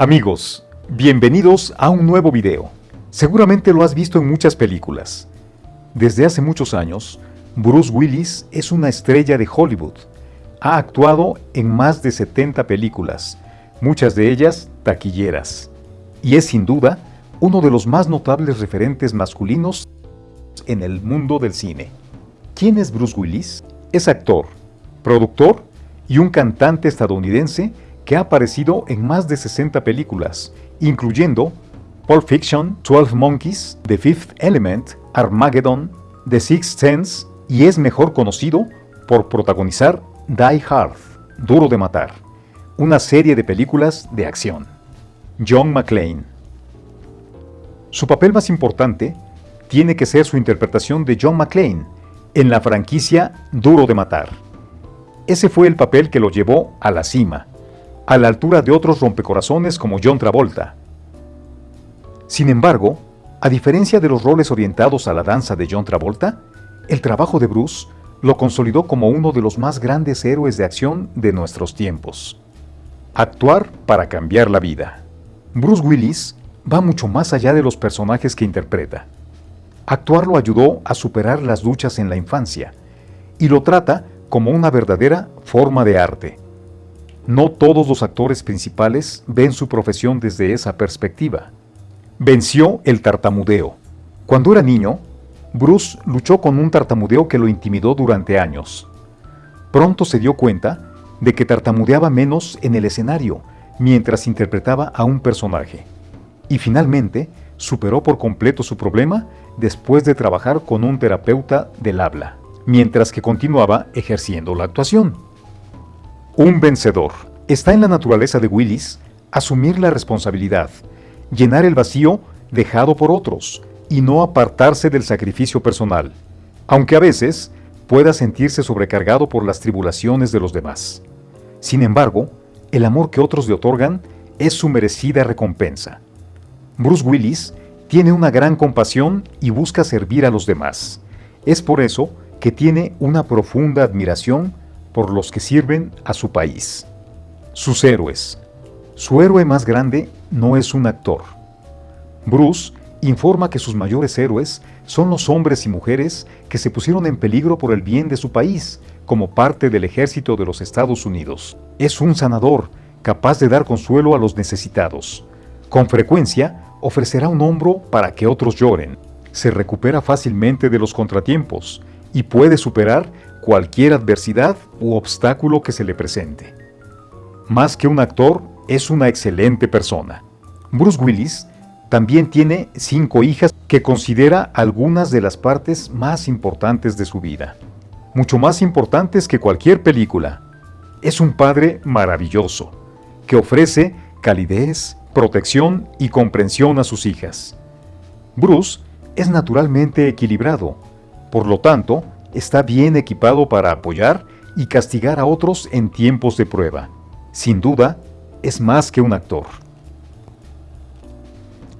Amigos, bienvenidos a un nuevo video. Seguramente lo has visto en muchas películas. Desde hace muchos años, Bruce Willis es una estrella de Hollywood. Ha actuado en más de 70 películas, muchas de ellas taquilleras, y es sin duda uno de los más notables referentes masculinos en el mundo del cine. ¿Quién es Bruce Willis? Es actor, productor y un cantante estadounidense que ha aparecido en más de 60 películas, incluyendo Pulp Fiction, 12 Monkeys, The Fifth Element, Armageddon, The Sixth Sense y es mejor conocido por protagonizar Die Hard, Duro de Matar, una serie de películas de acción. John McClane. Su papel más importante tiene que ser su interpretación de John McClane en la franquicia Duro de Matar. Ese fue el papel que lo llevó a la cima, a la altura de otros rompecorazones como John Travolta. Sin embargo, a diferencia de los roles orientados a la danza de John Travolta, el trabajo de Bruce lo consolidó como uno de los más grandes héroes de acción de nuestros tiempos. Actuar para cambiar la vida. Bruce Willis va mucho más allá de los personajes que interpreta. Actuar lo ayudó a superar las luchas en la infancia y lo trata como una verdadera forma de arte. No todos los actores principales ven su profesión desde esa perspectiva. Venció el tartamudeo. Cuando era niño, Bruce luchó con un tartamudeo que lo intimidó durante años. Pronto se dio cuenta de que tartamudeaba menos en el escenario mientras interpretaba a un personaje. Y finalmente superó por completo su problema después de trabajar con un terapeuta del habla, mientras que continuaba ejerciendo la actuación. Un vencedor. Está en la naturaleza de Willis asumir la responsabilidad, llenar el vacío dejado por otros y no apartarse del sacrificio personal, aunque a veces pueda sentirse sobrecargado por las tribulaciones de los demás. Sin embargo, el amor que otros le otorgan es su merecida recompensa. Bruce Willis tiene una gran compasión y busca servir a los demás. Es por eso que tiene una profunda admiración por los que sirven a su país. Sus héroes. Su héroe más grande no es un actor. Bruce informa que sus mayores héroes son los hombres y mujeres que se pusieron en peligro por el bien de su país, como parte del ejército de los Estados Unidos. Es un sanador, capaz de dar consuelo a los necesitados. Con frecuencia, ofrecerá un hombro para que otros lloren. Se recupera fácilmente de los contratiempos y puede superar cualquier adversidad u obstáculo que se le presente. Más que un actor, es una excelente persona. Bruce Willis también tiene cinco hijas que considera algunas de las partes más importantes de su vida. Mucho más importantes que cualquier película. Es un padre maravilloso, que ofrece calidez, protección y comprensión a sus hijas. Bruce es naturalmente equilibrado, por lo tanto, está bien equipado para apoyar y castigar a otros en tiempos de prueba. Sin duda, es más que un actor.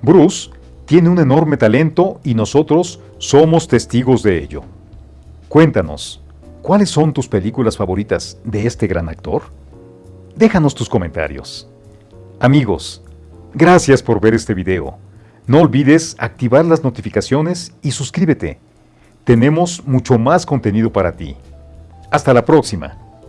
Bruce tiene un enorme talento y nosotros somos testigos de ello. Cuéntanos, ¿cuáles son tus películas favoritas de este gran actor? Déjanos tus comentarios. Amigos, gracias por ver este video. No olvides activar las notificaciones y suscríbete tenemos mucho más contenido para ti. Hasta la próxima.